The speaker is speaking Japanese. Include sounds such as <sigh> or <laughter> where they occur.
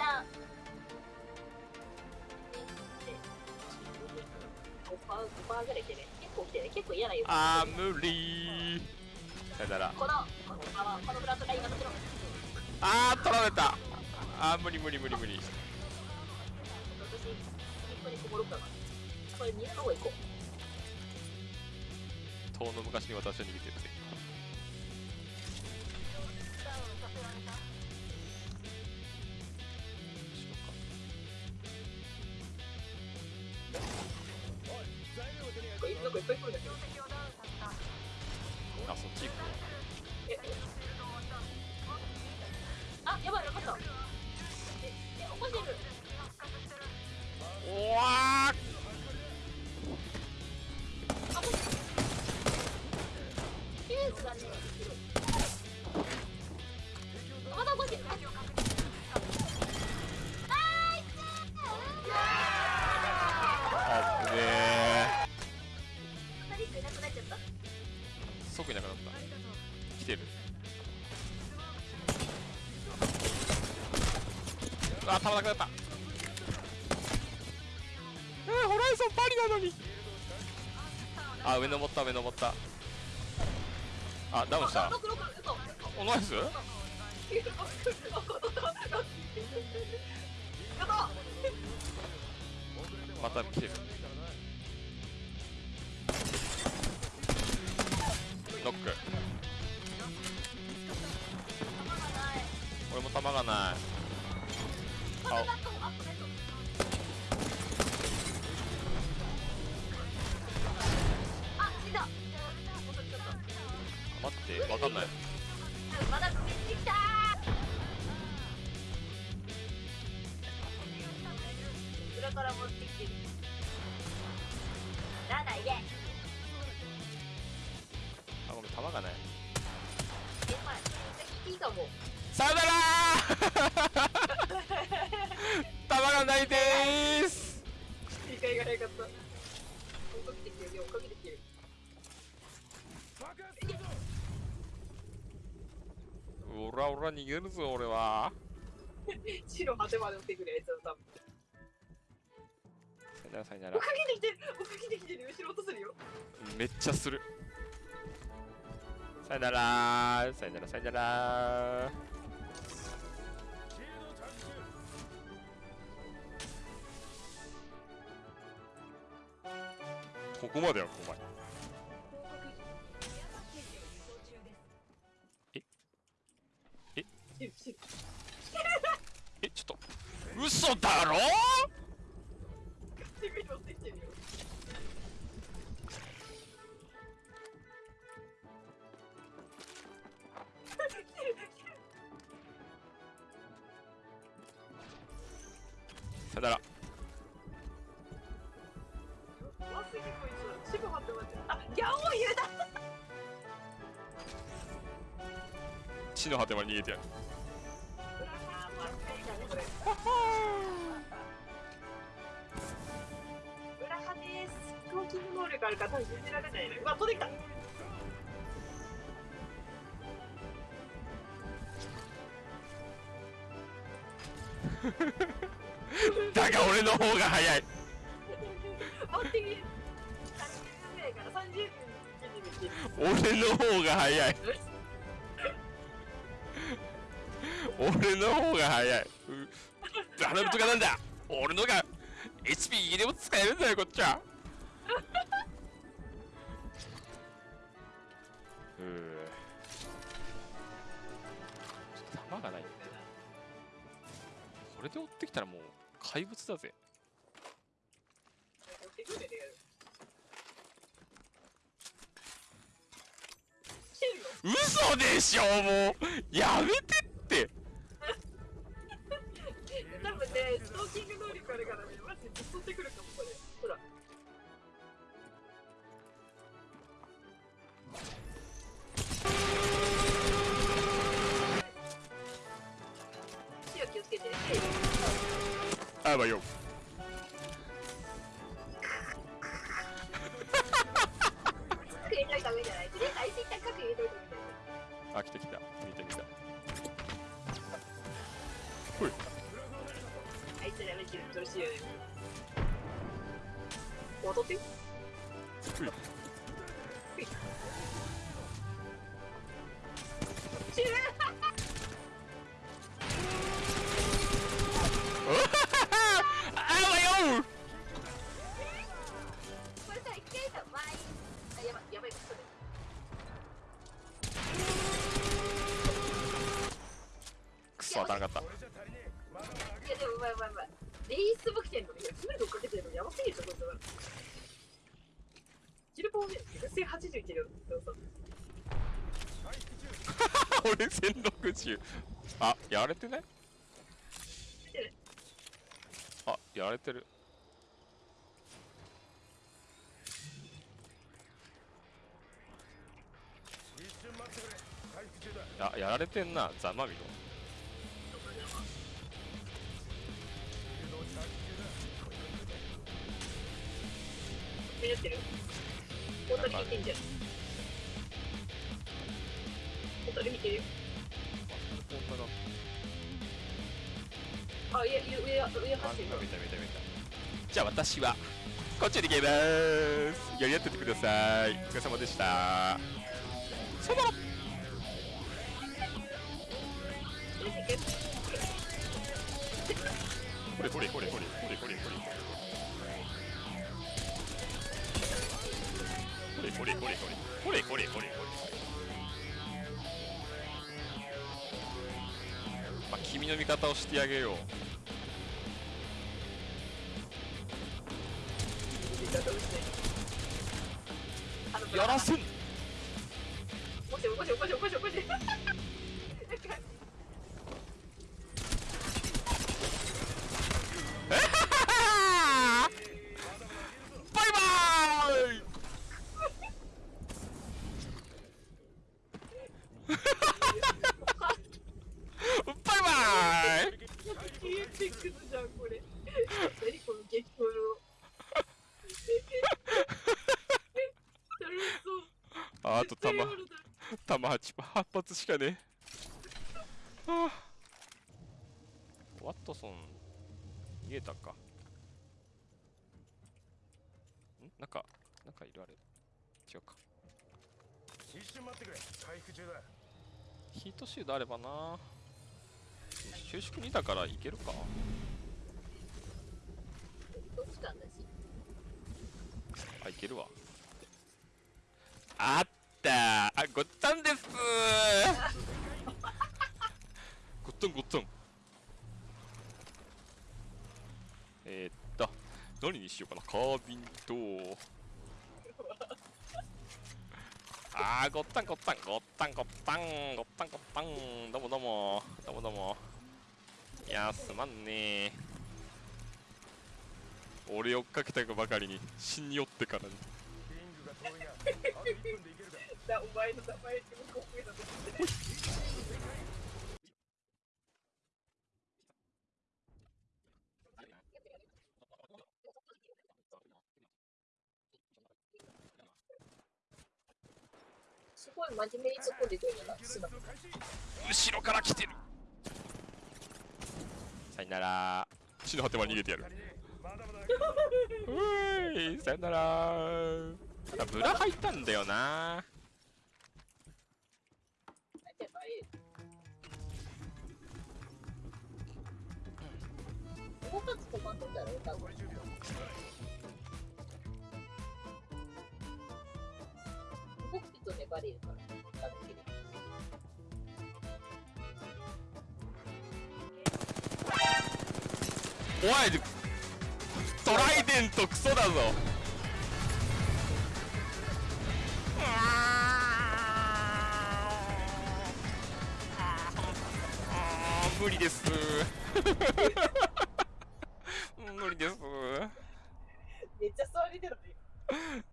旦5パー5パーぐらい来てね結構来てね結構嫌なよあー無理。さよなら。ああー取られた。あー無理無理無理無理。私一個にこもろうかなこれみんなの方行こう遠の昔に私は逃げてるぜこれ <laughs> 即いなくなった。来てる。あー弾なくなった。えー、ホライゾンパリなのに。あ上登った上登った。あダウンした。おナイスまた来てるノック。俺も弾がない。あ、待ってわかんない。まだ首に来た裏から持ってきてる。なんだいで。あごめん弾がない。さよならー弾がないでーす理解が早かった。追っかけてきてるよ、追っかけてきてる。おらおら逃げるぞ俺は <laughs> 白果てまで追ってくるやつだ、多分。さよならさよな追っらかけてきてる追っかけてきてる後ろ落とするよ。めっちゃするさよなら。ーさよならさよなら。ーここまではここまで知る。知るえちょっと。嘘だろ？さよならわすぎこいつ。白果てまで。あ、ギャオーユだ地の果てまで逃げてやる能力あるから多分信じられないね。うわ、飛んできた <laughs> だが俺の方が早い。待ってみる。30分ぐらいから30分。俺の方が早い。俺の方が早い。う頼むとかなんだ？俺のが HP でも使えるんだよこっちは。うー。ちょっと弾がないんだよそれで追ってきたらもう怪物だぜ。嘘でしょもう。やめてって。多分ね、ストーキング能力あるからね、マジで襲ってくるかも、あばよあ、来てきた。見て来た。ほい。あいつらの気分どうしようよ。戻って。ほい。<laughs> ほい。当たらなかっいやでもうまいうまいうまいレイスも来てんのにいやフードかけてるのやばすぎるじゃんこいつらキルポーね1080キロでもさた俺1060あやられてない見てるあやられてるあやられてんなざまみろ見れてる？見てんじゃてるよ。本当だ。あいや上上走ってる。見た見た見た見た。じゃあ私はこっちに行きます。やり合っててください。お疲れ様でした。そのこれこれこれこれこれこれこれこれこれこれこれこれこれこれ、まあ、君の味方をしてあげようやらせんじゃんこれ。<laughs> 何この激闘の楽しそう。ああと弾弾8 8発しかねえ。はあ。ワットソン逃げたか。ん？なんかなんかいるあれ。違うか。一瞬待ってくれ。回復中だ。ヒートシールドあればな。収縮2だからいけるかどっちかんだしあいけるわ。あった。あごったんです。ごったんごったん。えー、っと何にしようかな。カービンとあーごったんごったんごったんごったんごったんごったん。どうもどうも。どうもどうも。いやすまんねー。俺追っかけたばかりに死に寄ってからにリングが遠いなあと1分でいけるかだお前の名前って向こう上だと思ってすごい真面目に突っ込んで後ろから来てる。さよなら。地の果てまで逃げてやるうーいさよなら。ただブラ入ったんだよな。動かまったら動くと粘れるからおいトライデントクソだぞ。無理です。<laughs> 無理です。めっちゃ座りてるね。